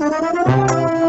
Hello,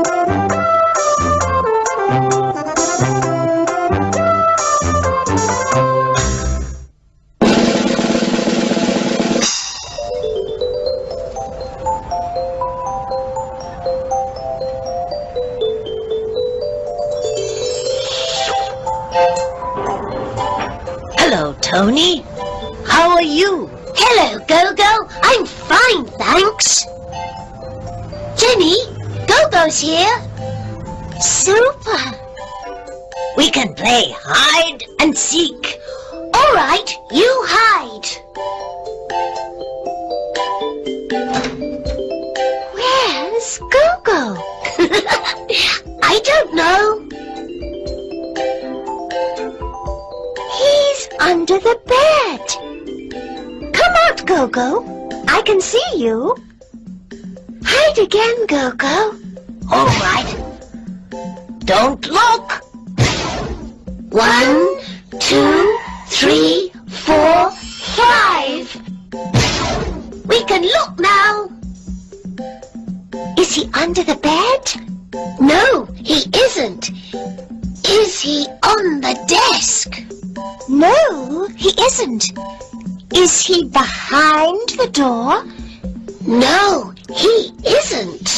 No, he isn't.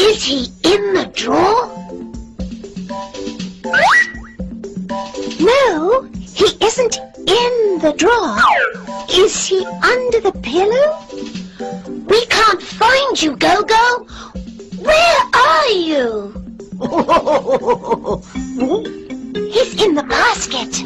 Is he in the drawer? No, he isn't in the drawer. Is he under the pillow? We can't find you, Gogo. Where are you? He's in the basket.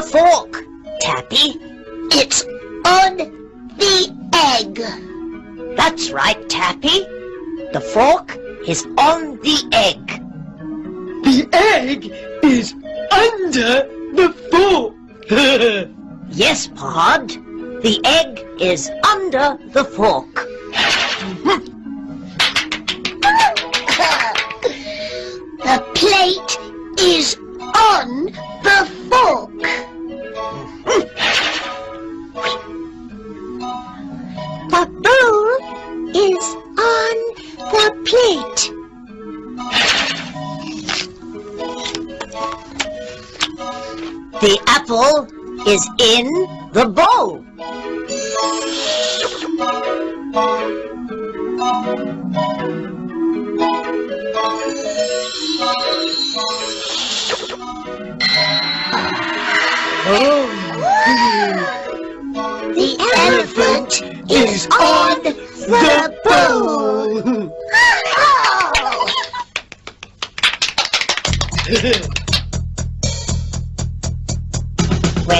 The fork, Tappy? It's on the egg. That's right, Tappy. The fork is on the egg. The egg is under the fork. Yes, Pod. The egg is under the fork. The plate is on the fork. The apple is in the bowl. The elephant is on the bowl.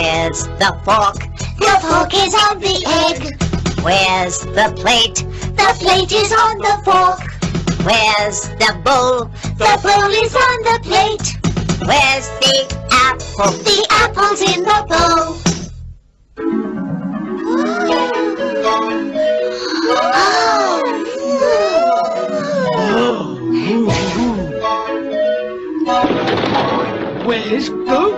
Where's the fork? The fork is on the egg. Where's the plate? The plate is on the fork. Where's the bowl? The bowl is on the plate. Where's the apple? The apple's in the bowl. Oh. Where's Go-Go?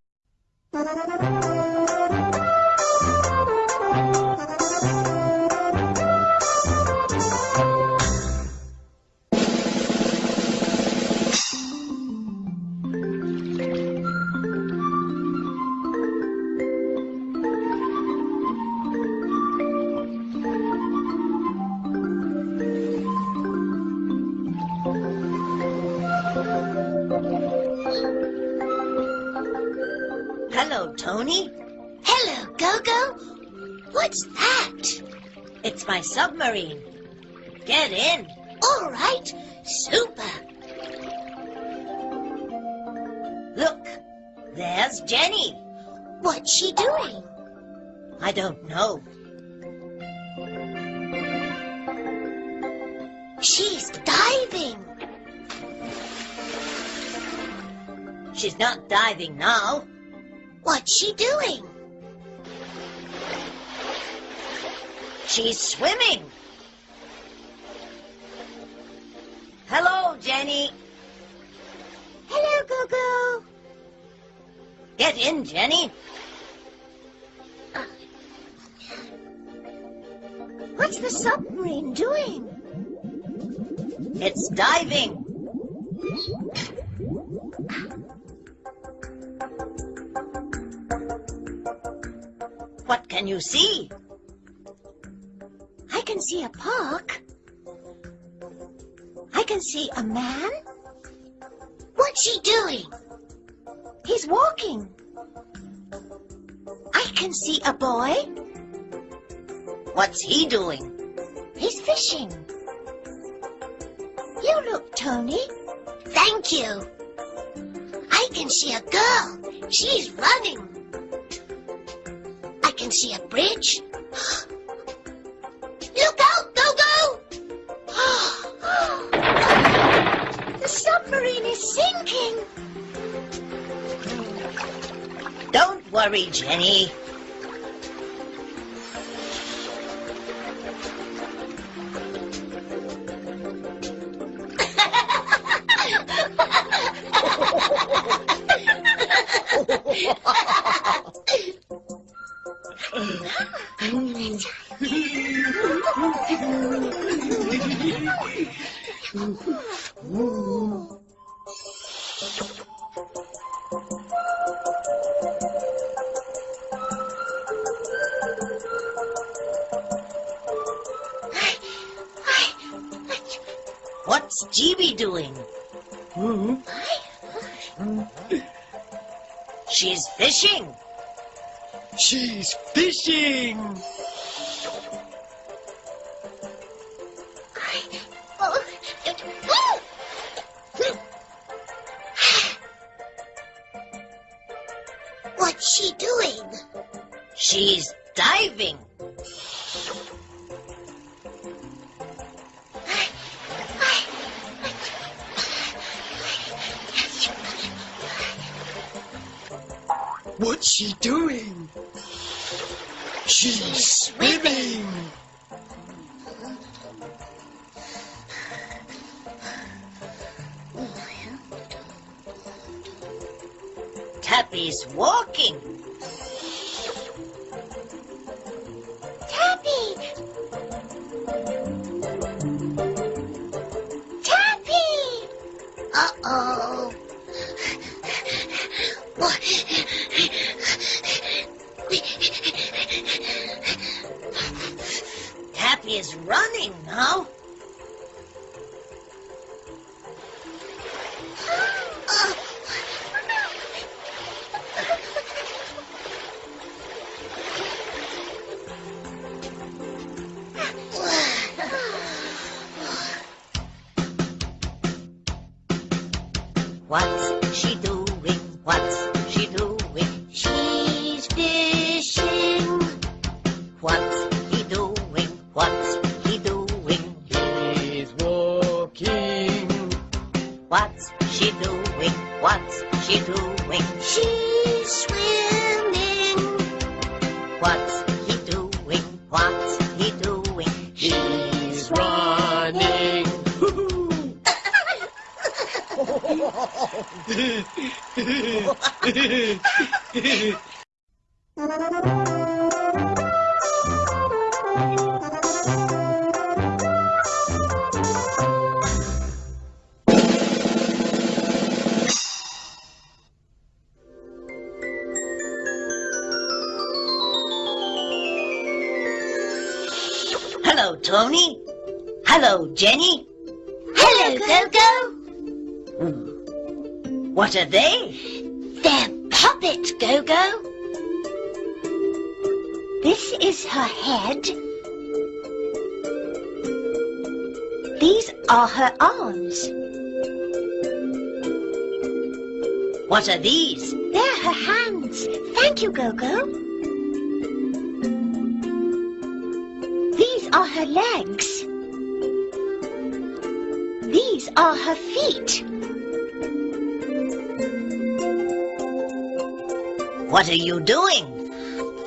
she doing? She's swimming. Hello, Jenny. Hello, Go-Go. Get in, Jenny. What's the submarine doing? It's diving. Can you see? I can see a park. I can see a man. What's he doing? He's walking. I can see a boy. What's he doing? He's fishing. You look, Tony. Thank you. I can see a girl. She's running. Can see a bridge. Look out, Go-Go! the submarine is sinking. Don't worry, Jenny. What's GB doing? Hmm. She's fishing. She's fishing. Tappy's walking. What's she doing? What's she doing? She's fishing. What's he doing? What's he doing? He's walking. What's she doing? What's she doing? She's Ha ha ha ha! What are they? They're puppets, Go-Go. This is her head. These are her arms. What are these? They're her hands. Thank you, Go-Go. These are her legs. These are her feet. What are you doing?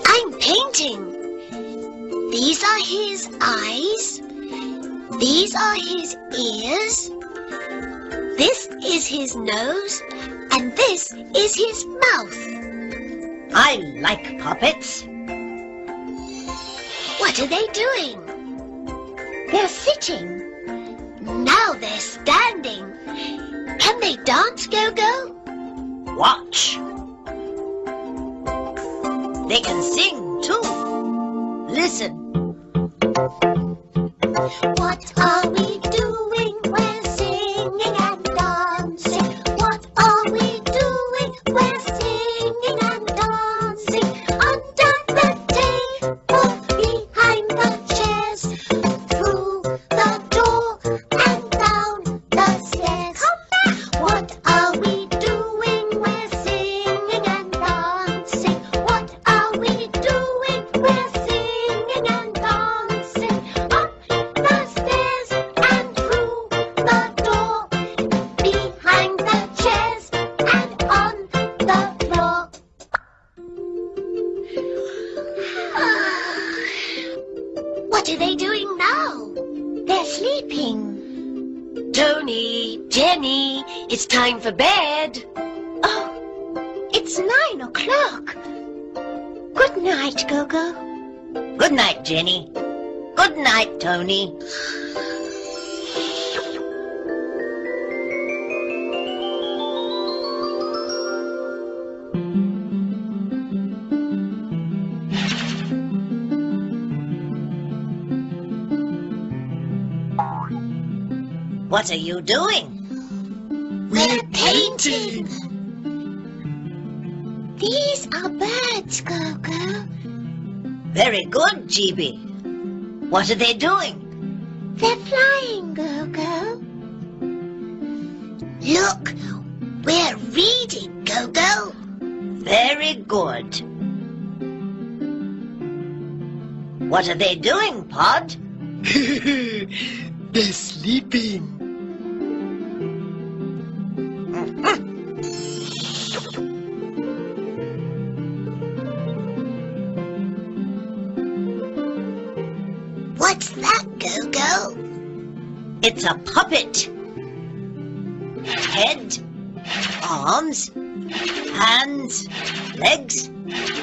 I'm painting. These are his eyes. These are his ears. This is his nose. And this is his mouth. I like puppets. What are they doing? They're sitting. Now they're standing. Can they dance, Go-Go? Watch. They can sing too. Listen. What are we What are you doing? We're painting. These are birds, Gogo. Very good, GB. What are they doing? They're flying, Gogo. Look, we're reading, Gogo. Very good. What are they doing, Pod? They're sleeping. Arms, hands, legs,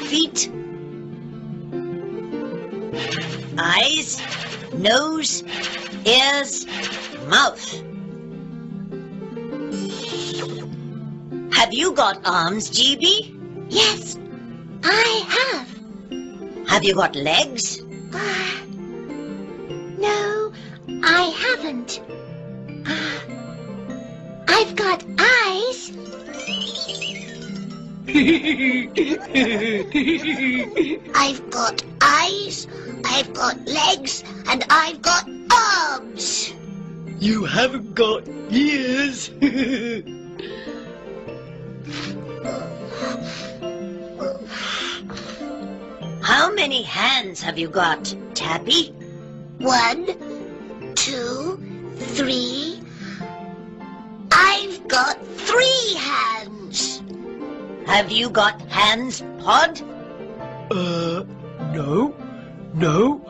feet, eyes, nose, ears, mouth. Have you got arms, GB? Yes, I have. Have you got legs? Ah, no, I haven't. I've got eyes, I've got legs, and I've got arms. You haven't got ears. How many hands have you got, Tappy? One, two, three. I've got three hands. Have you got hands, Pod? uh, no, no.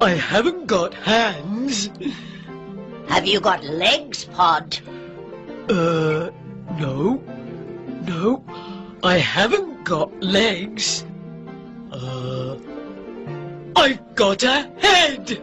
I haven't got hands. Have you got legs, Pod? Uh, no, no, I haven't got legs. Uh, I've got a head.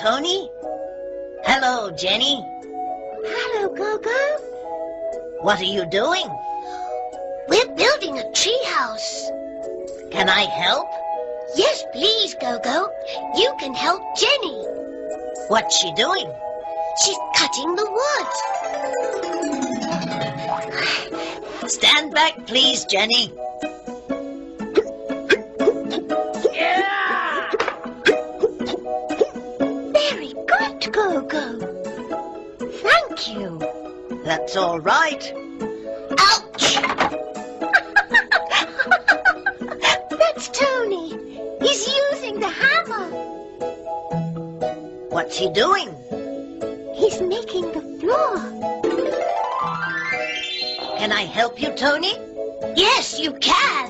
Tony. Hello, Jenny. Hello, Gogo. What are you doing? We're building a treehouse. Can I help? Yes, please, Gogo. You can help Jenny. What's she doing? She's cutting the wood. Stand back, please, Jenny. That's all right. Ouch! That's Tony. He's using the hammer. What's he doing? He's making the floor. Can I help you, Tony? Yes, you can.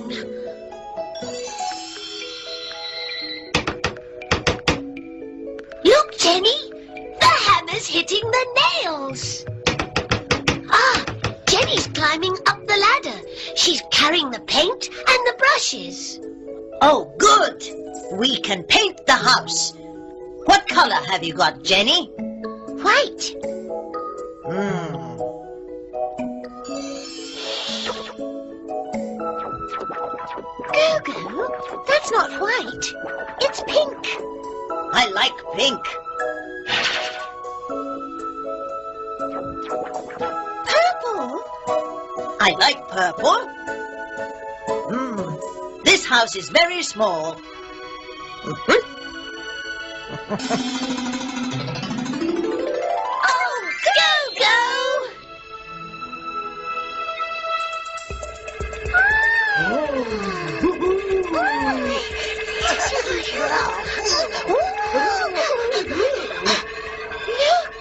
Color have you got, Jenny? White. Hmm. Gogo, that's not white. It's pink. I like pink. Purple. I like purple. Hmm. This house is very small. Oh! Look!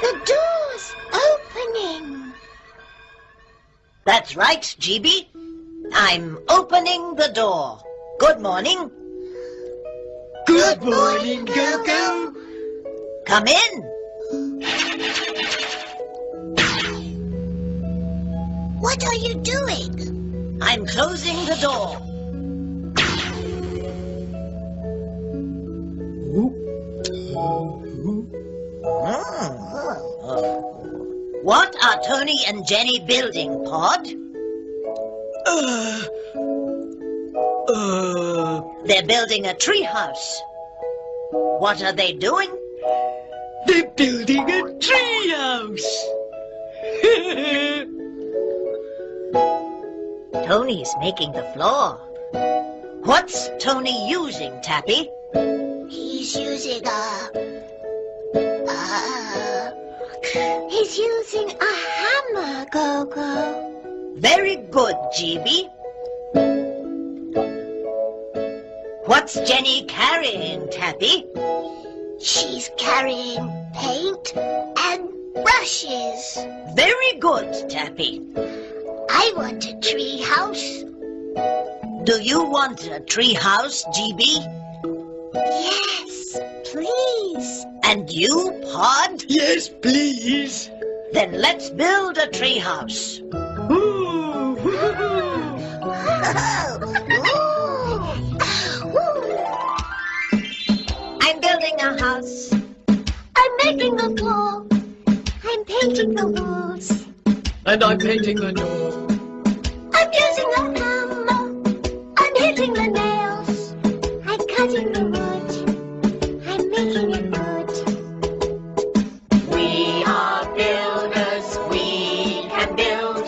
The door's opening. That's right, GB. I'm opening the door. Good morning. Good morning, Gogo. Come in. What are you doing? I'm closing the door. What are Tony and Jenny building, Pod? Uh, They're building a treehouse. What are they doing? they're building a treehouse. Tony's making the floor. What's Tony using, Tappy? He's using a... Uh, he's using a hammer, Gogo. Very good, GB. What's Jenny carrying, Tappy? She's carrying paint and brushes. Very good, Tappy. I want a tree house. Do you want a treehouse, GB? Yes, please. And you, Pod? yes, please. Then let's build a treehouse. Ooh. painting the wall. I'm painting the walls. And I'm painting the door. I'm using a hammer. I'm hitting the nails. I'm cutting the wood. I'm making it good. We are builders. We can build.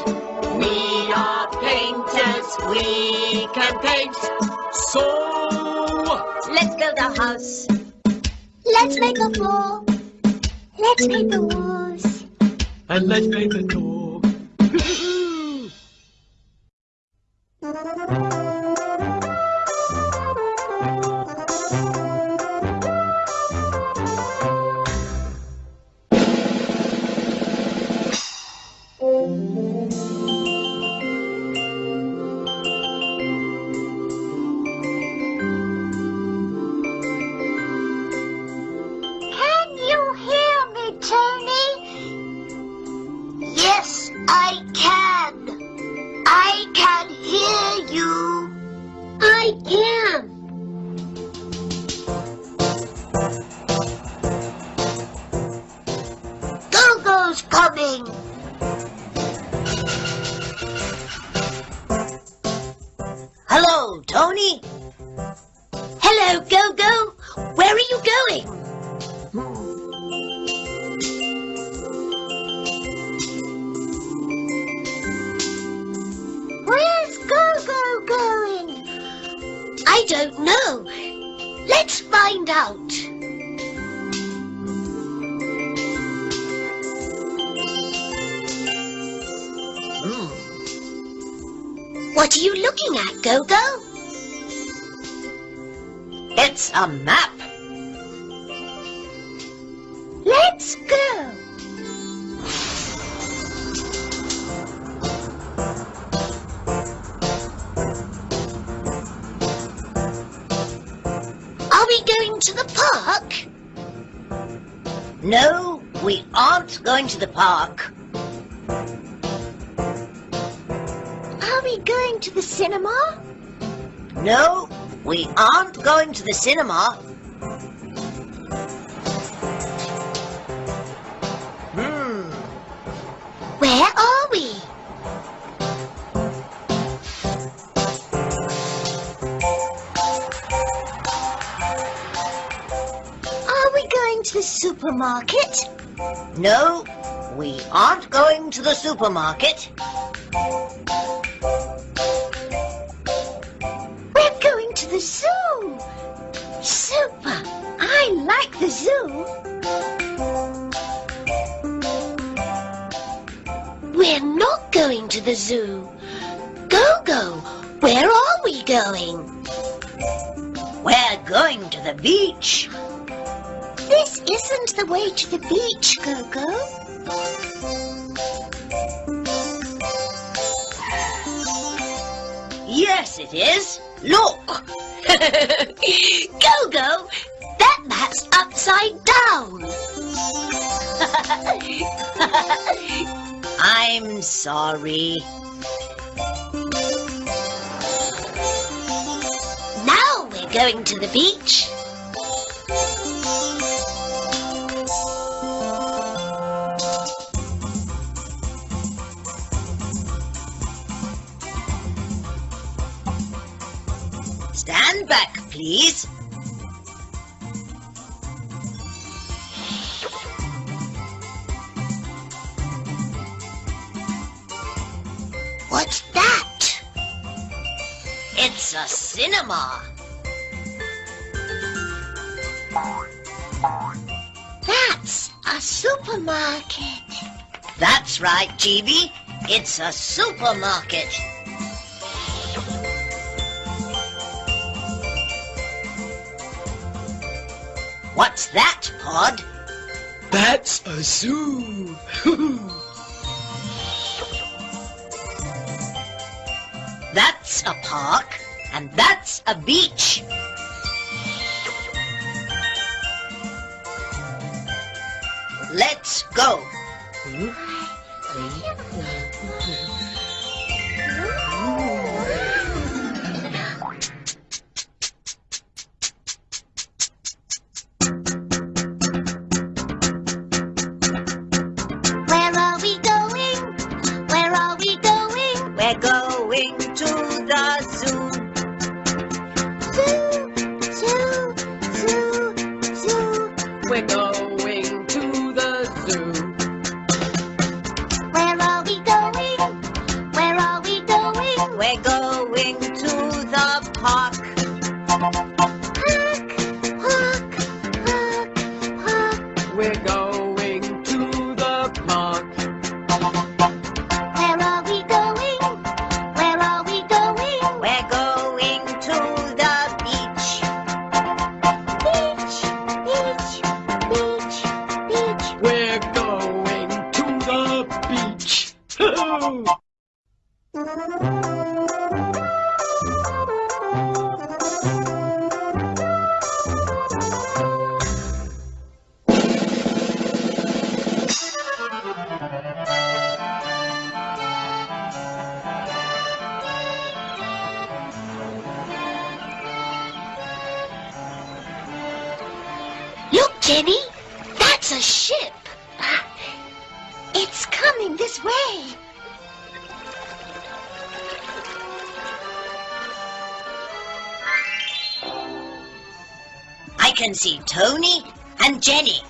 We are painters. We can paint. So let's build a house. Let's make a floor. Let's paint the walls. And let's paint the door. I can. I can hear you. I can. Park. Are we going to the cinema? No, we aren't going to the cinema. Hmm. Where are we? Are we going to the supermarket? No, we aren't going to the supermarket. We're going to the zoo. Super. I like the zoo. We're not going to the zoo. Go-Go, where are we going? We're going to the beach. This isn't the way to the beach, Go-Go. Yes, it is. Look. Go-Go, that map's upside down. I'm sorry. Now we're going to the beach. Please. What's that? It's a cinema. That's a supermarket. That's right, GB. It's a supermarket. What's that, Pod? That's a zoo. That's a park, and that's a beach. can see Tony and Jenny.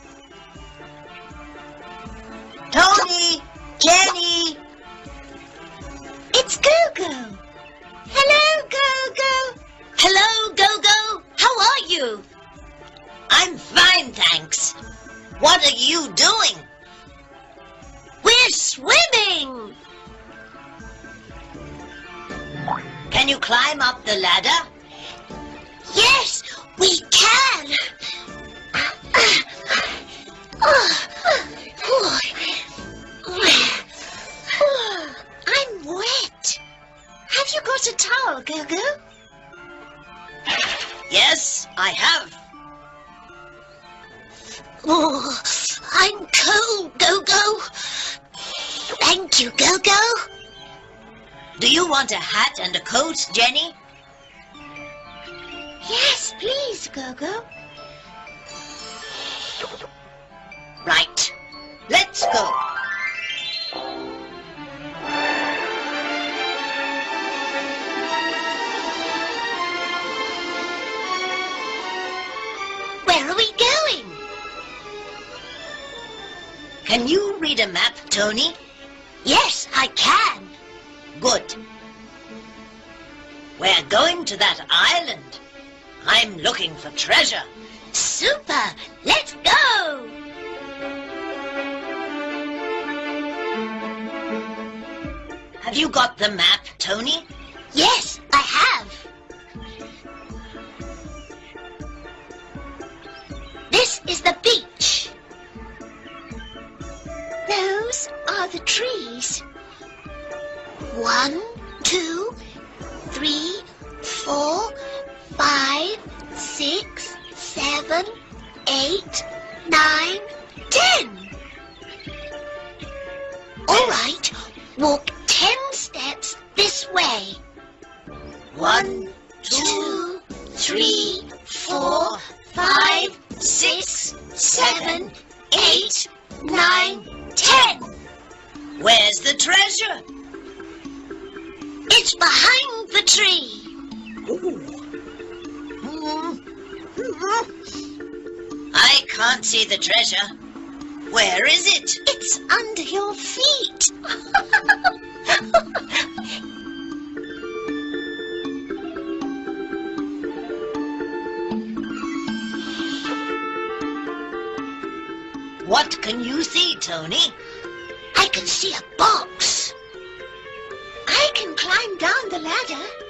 map, Tony? Yes, I can. Good. We're going to that island. I'm looking for treasure. Super! Let's go! Have you got the map, Tony? Yes, What can you see, Tony? I can see a box. I can climb down the ladder.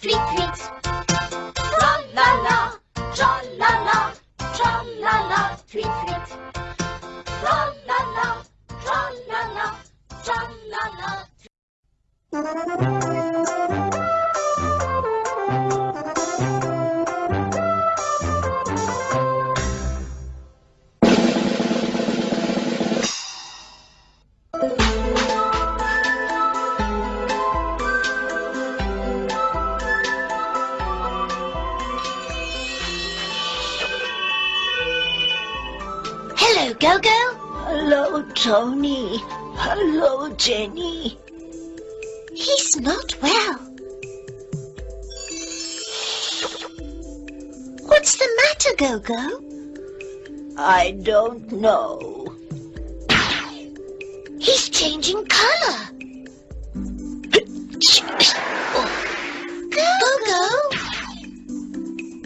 tweet tweet. Tra la la, tra la la, tra la la, tweet tweet. Tra la la, tra la la, tra la la. Tony. Hello, Jenny. He's not well. What's the matter, Gogo? I don't know. He's changing color. Gogo!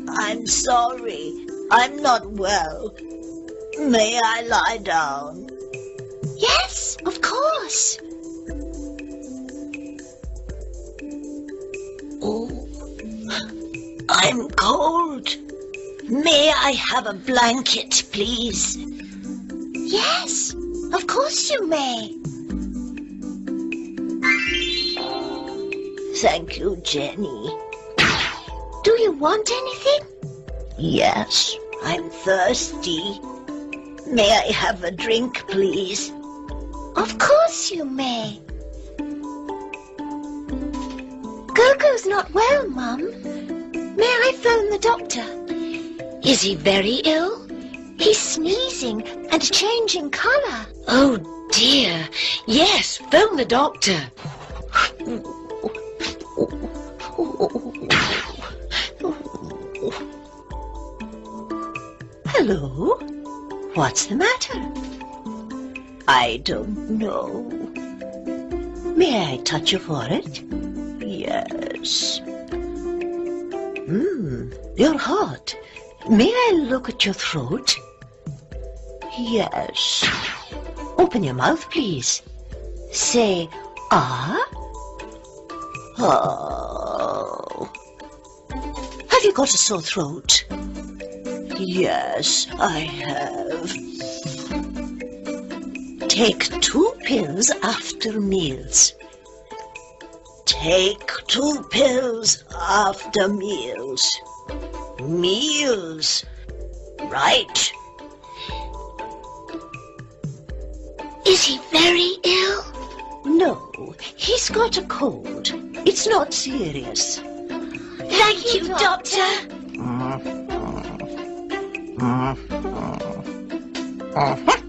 I'm sorry. I'm not well. May I lie down? Yes, of course. Oh, I'm cold. May I have a blanket, please? Yes, of course you may. Thank you, Jenny. Do you want anything? Yes, I'm thirsty. May I have a drink, please? Of course you may. Gogo's not well, Mum. May I phone the doctor? Is he very ill? He's sneezing and changing colour. Oh dear. Yes, phone the doctor. Hello? What's the matter? I don't know. May I touch your forehead? Yes. Hmm, you're hot. May I look at your throat? Yes. Open your mouth, please. Say, ah. Oh. Have you got a sore throat? Yes, I have. Take two pills after meals. Take two pills after meals. Meals. Right. Is he very ill? No, he's got a cold. It's not serious. Thank you, Doctor. Mm-hmm. Mm-hmm. Mm-hmm.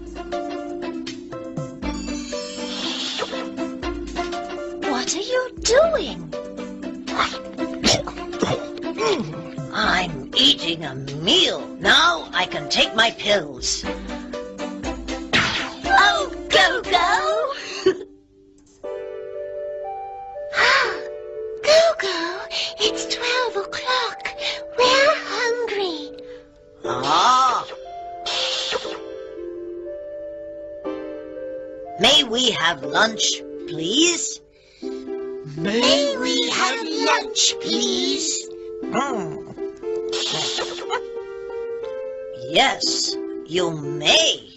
What are you doing? I'm eating a meal. Now I can take my pills. Oh, Gogo! Gogo, it's twelve o'clock. We're hungry. Ah. May we have lunch, please? May we have lunch, please? Hmm. Yes, you may.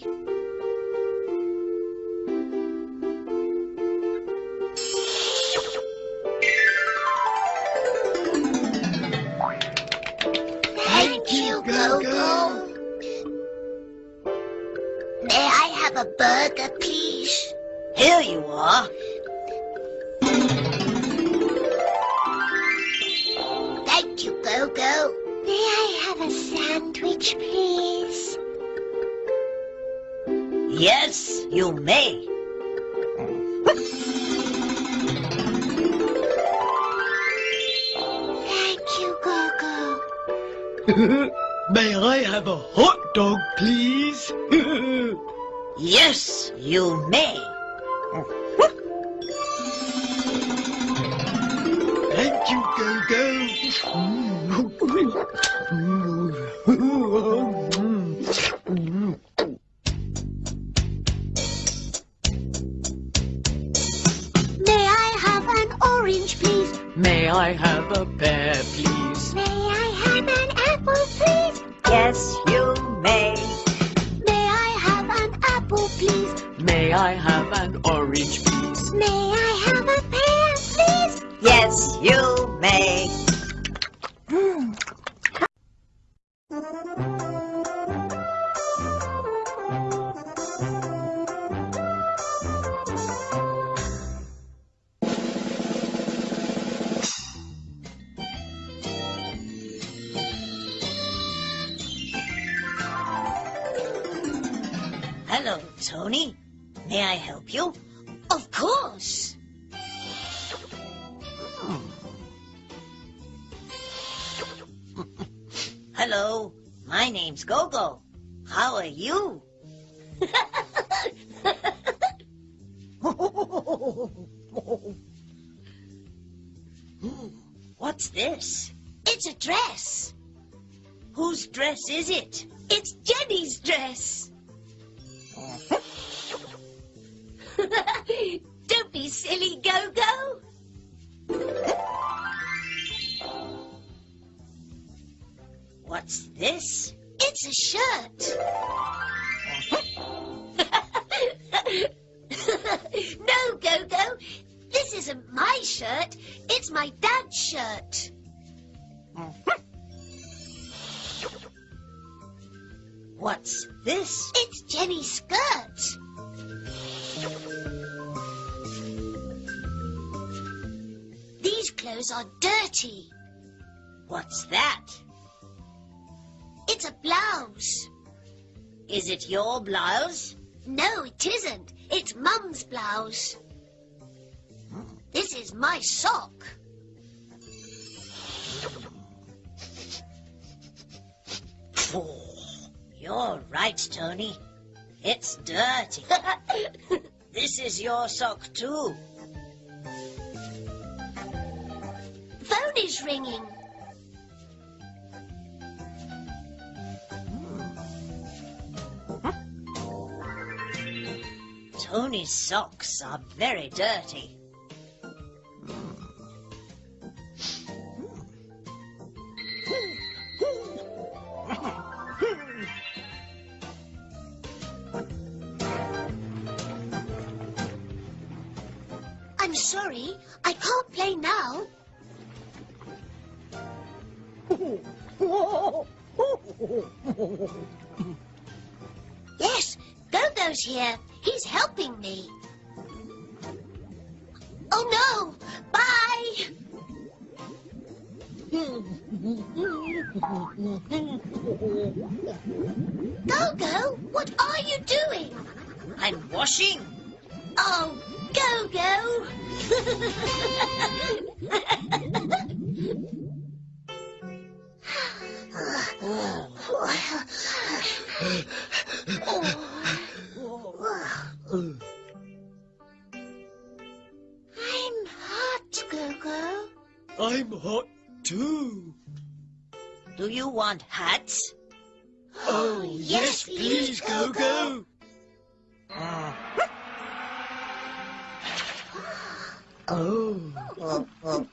Yes, you may. Thank you, Gogo. May I have an orange, please? May I have a pear, please? May I have an apple, please? Yes, May I have an apple, please? May I have an orange, please? May I have a pear, please? Yes, you may. Isn't my shirt. It's my dad's shirt. What's this? It's Jenny's skirt. These clothes are dirty. What's that? It's a blouse. Is it your blouse? No, it isn't. It's Mum's blouse. This is my sock. You're right, Tony. It's dirty. this is your sock too. Phone is ringing. Tony's socks are very dirty. Sorry. I can't play now. Yes, Gogo's here. He's helping me. Oh no! Bye! Gogo, what are you doing? I'm washing. Oh, Gogo! I'm hot, Gogo. I'm hot too. Do you want hats? Oh, yes, please, Gogo. Oh, oh.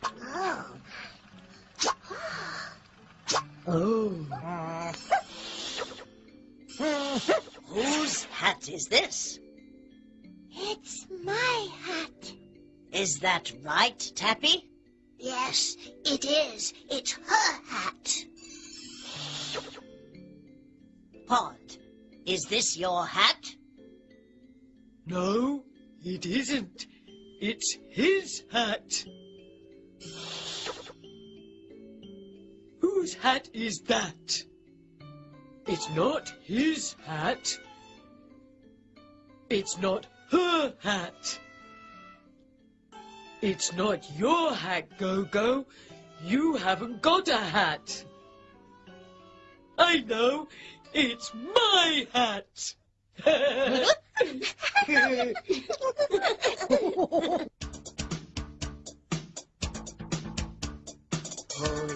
Whose hat is this? It's my hat. Is that right, Tappy? Yes, it is. It's her hat. Pod, is this your hat? No, it isn't. It's his hat. Whose hat is that? It's not his hat. It's not her hat. It's not your hat, Gogo. You haven't got a hat. I know. It's my hat. Whose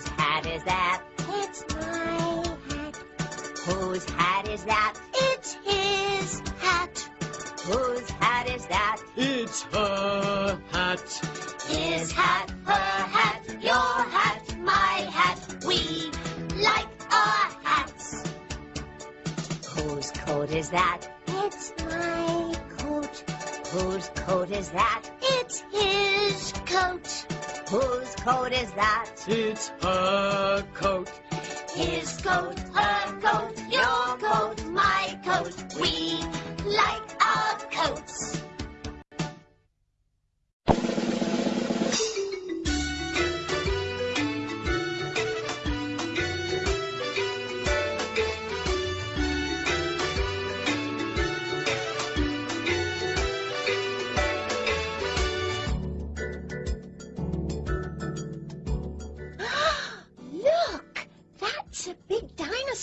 hat is that? It's my hat. Whose hat is that? It's his hat. Whose hat is that? it's her hat. His hat, her hat, your hat, my hat. We like our hats. Whose coat is that? Whose coat is that? It's his coat. Whose coat is that? It's her coat. His coat, her coat, your coat, my coat. We like our coats.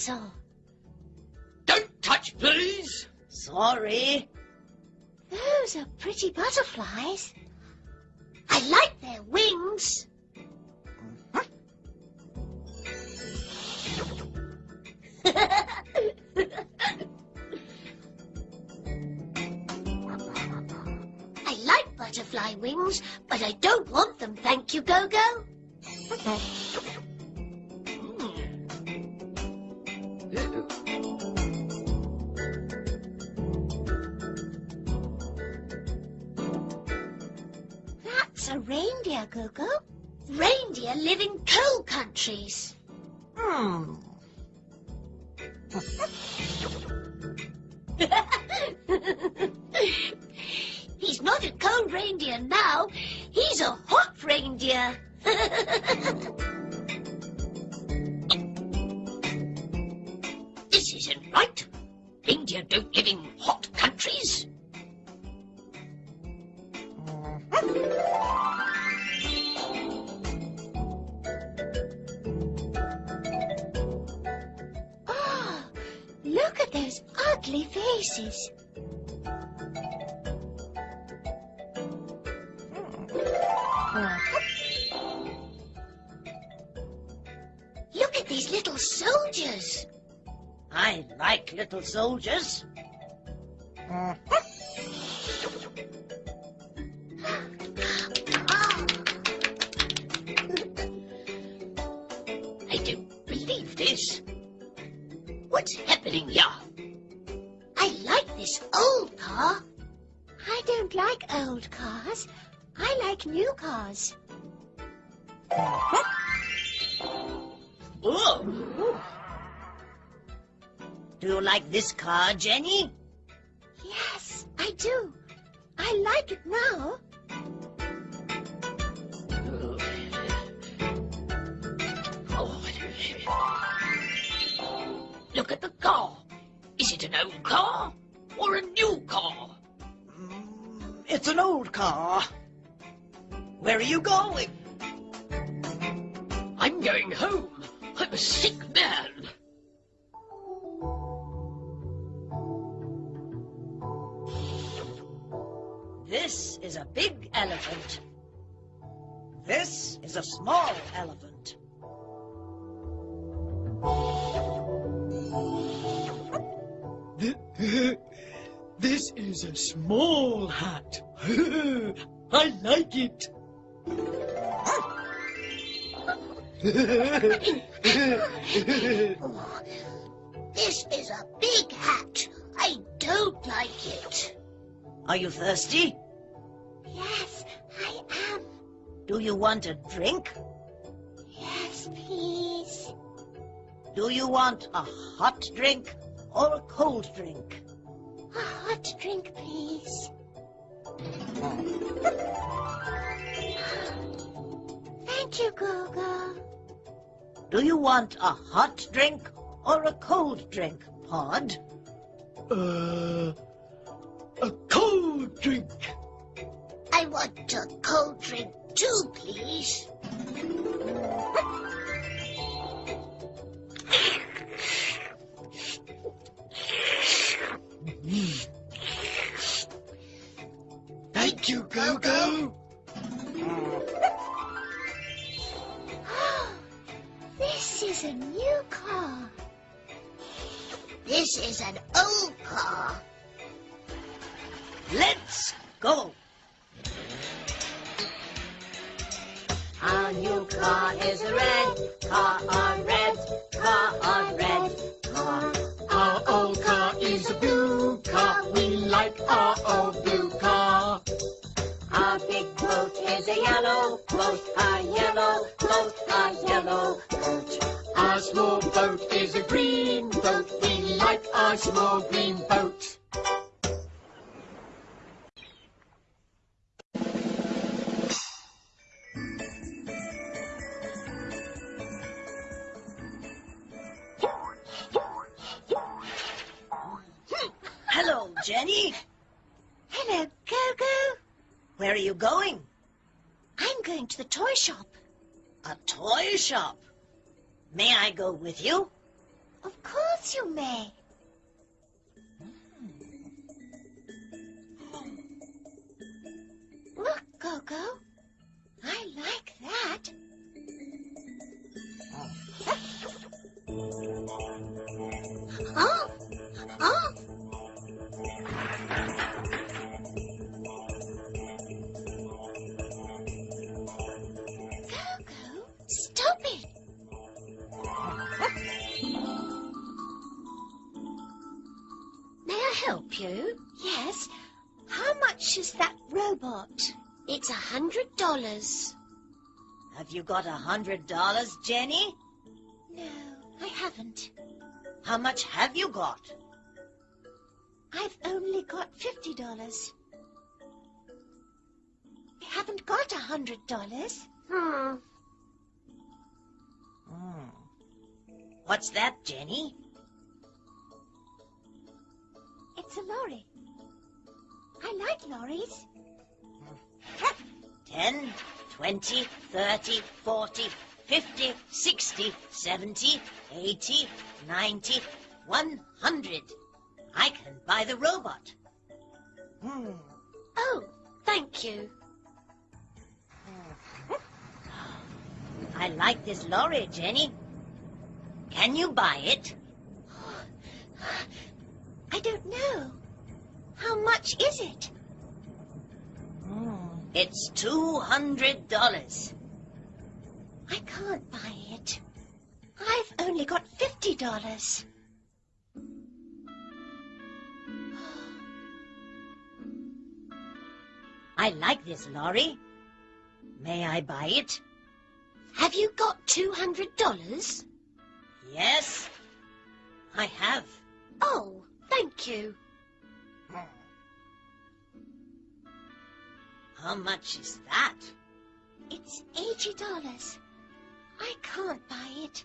Dinosaur. Don't touch, please. Sorry. Those are pretty butterflies. I like their wings. I like butterfly wings, but I don't want them, thank you, Gogo. a reindeer, Gogo. Reindeer live in cold countries. Hmm. car, Jenny? Yes, I do. I like it now. Oh. Look at the car. Is it an old car or a new car? Mm, It's an old car. Where are you going? I'm going home. I'm a sick man. Is a big elephant. This is a small elephant. This is a small hat. I like it. This is a big hat. I don't like it. Are you thirsty? Yes, I am. Do you want a drink? Yes, please. Do you want a hot drink or a cold drink? A hot drink, please. Thank you, Gogo. Do you want a hot drink or a cold drink, Pod? Uh, a cold drink. I want a cold drink too, please. Thank you, Gogo. This is a new car. This is an you? A hundred dollars. Have you got a hundred dollars, Jenny? No, I haven't. How much have you got? I've only got fifty dollars. I haven't got a hundred dollars. Hmm. Hmm. What's that, Jenny? It's a lorry. I like lorries. Ten, twenty, thirty, forty, fifty, sixty, seventy, eighty, ninety, one hundred. I can buy the robot. Hmm. Oh, thank you. I like this lorry, Jenny. Can you buy it? I don't know. How much is it? It's two hundred dollars. I can't buy it. I've only got fifty dollars. I like this lorry. May I buy it? Have you got two hundred dollars? Yes, I have. Oh, thank you. Hmm. How much is that? It's eighty dollars. I can't buy it.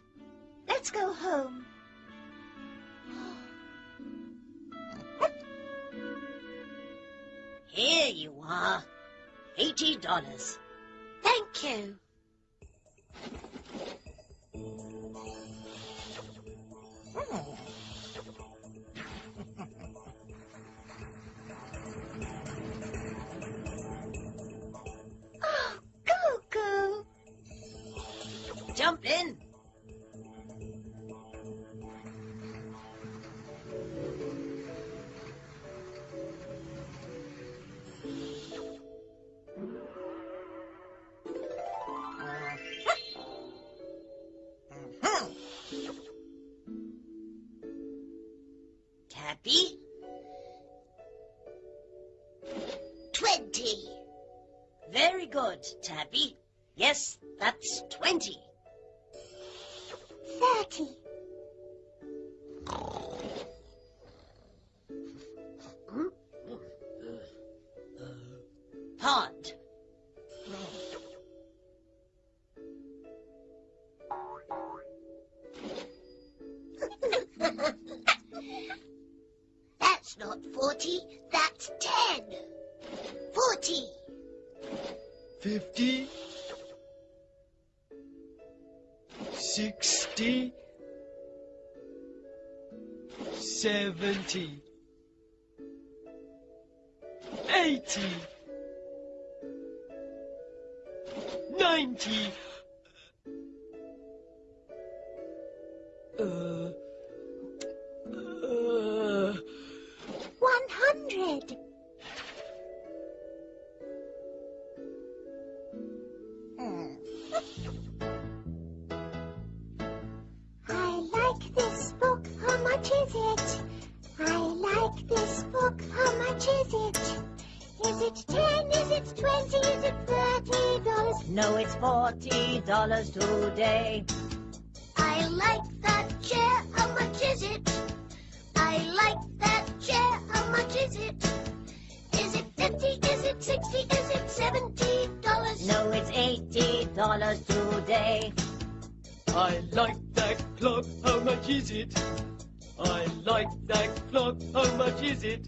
Let's go home. Here you are. Eighty dollars. Thank you. Jump in. Tappy, Twenty. very good, Tappy. Yes, that's twenty. Thirty. Pod. That's not forty, that's ten. Forty. Fifty. Sixty. Seventy. Eighty. Ninety. Uh. Uh. One hundred. No, it's forty dollars today. I like that chair, how much is it? I like that chair, how much is it? Is it fifty, is it sixty, is it seventy dollars? No, it's eighty dollars today. I like that clock, how much is it? I like that clock, how much is it?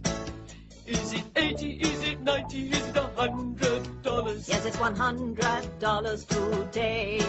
Is it 80, is it 90, is it a hundred dollars? Yes, it's one hundred dollars today.